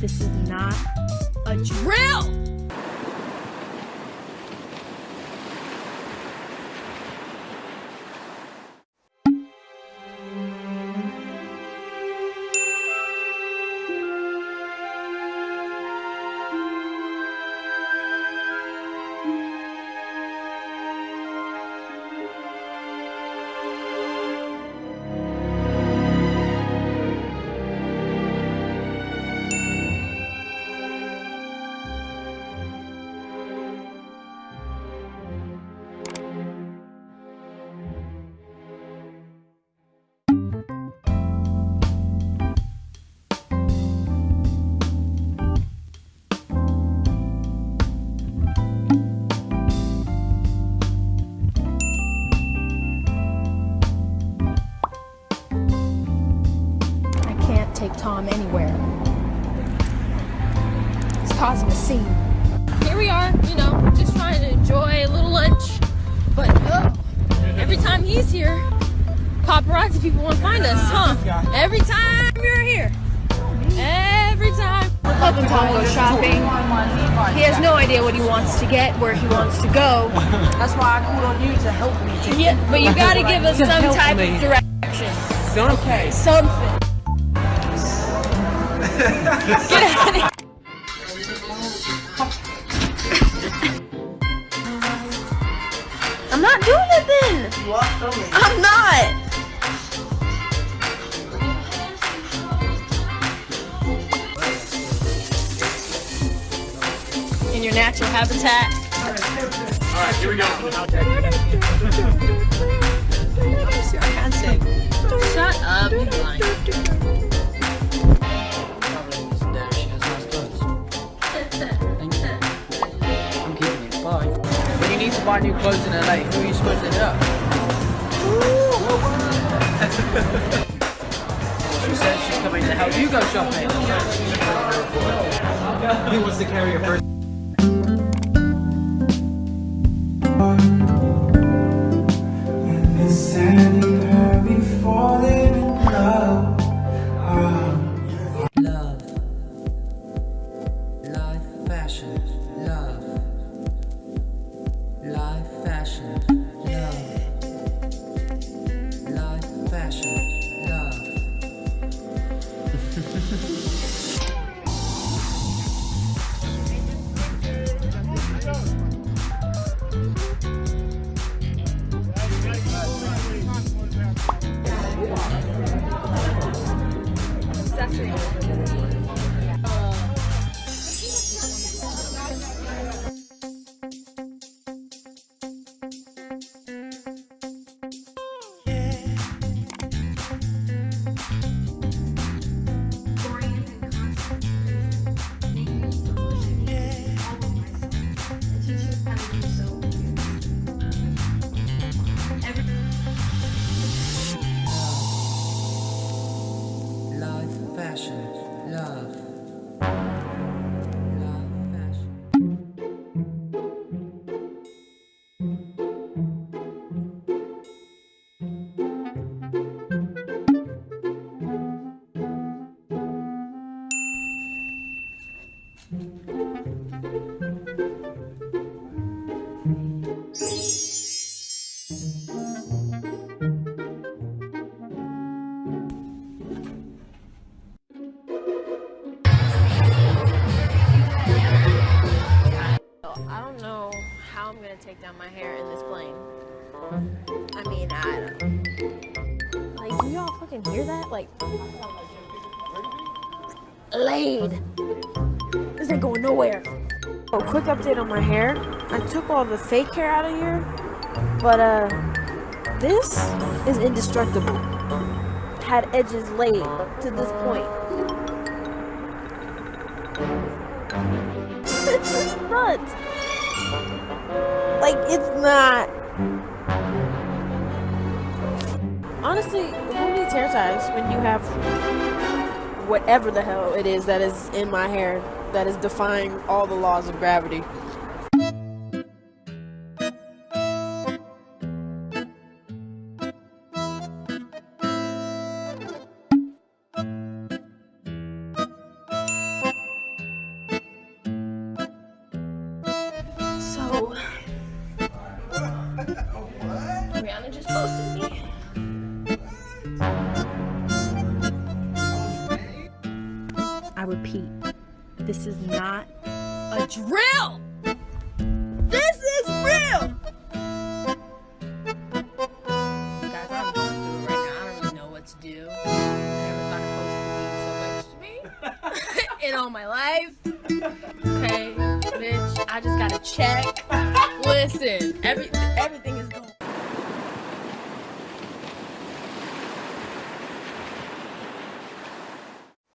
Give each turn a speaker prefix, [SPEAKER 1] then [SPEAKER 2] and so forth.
[SPEAKER 1] this is not a drill! Causing a scene. Here we are, you know, just trying to enjoy a little lunch. But oh, every time he's here, paparazzi people want to find us, huh? Every time you're here. Every time. Helping Tom go shopping. He has no idea what he wants to get, where he wants to go.
[SPEAKER 2] That's why I called on you to help me. To
[SPEAKER 1] Yeah, but you gotta give us some type
[SPEAKER 2] me.
[SPEAKER 1] of direction.
[SPEAKER 2] Okay.
[SPEAKER 1] Something. Get out of here. I'm not doing it then.
[SPEAKER 2] You are filming.
[SPEAKER 1] I'm not. In your natural habitat.
[SPEAKER 3] Alright, here we go.
[SPEAKER 2] Need to buy new clothes in LA, who are you supposed to hit up? she says she's coming to help you go shopping.
[SPEAKER 3] He wants to carry your first.
[SPEAKER 1] Take down my hair in this plane. I mean, I don't. Like, do y'all fucking hear that? Like, laid. This ain't going nowhere. Oh, quick update on my hair. I took all the fake hair out of here, but uh, this is indestructible. Had edges laid to this point. this is nuts. Like it's not. Honestly, who needs hair ties when you have whatever the hell it is that is in my hair that is defying all the laws of gravity? So, Rihanna just posted me. I repeat, this is not a drill! This is real! Guys, I'm going through it right now. I don't really know what to do. I never thought post so much to me in all my life. I just gotta check. Listen, every everything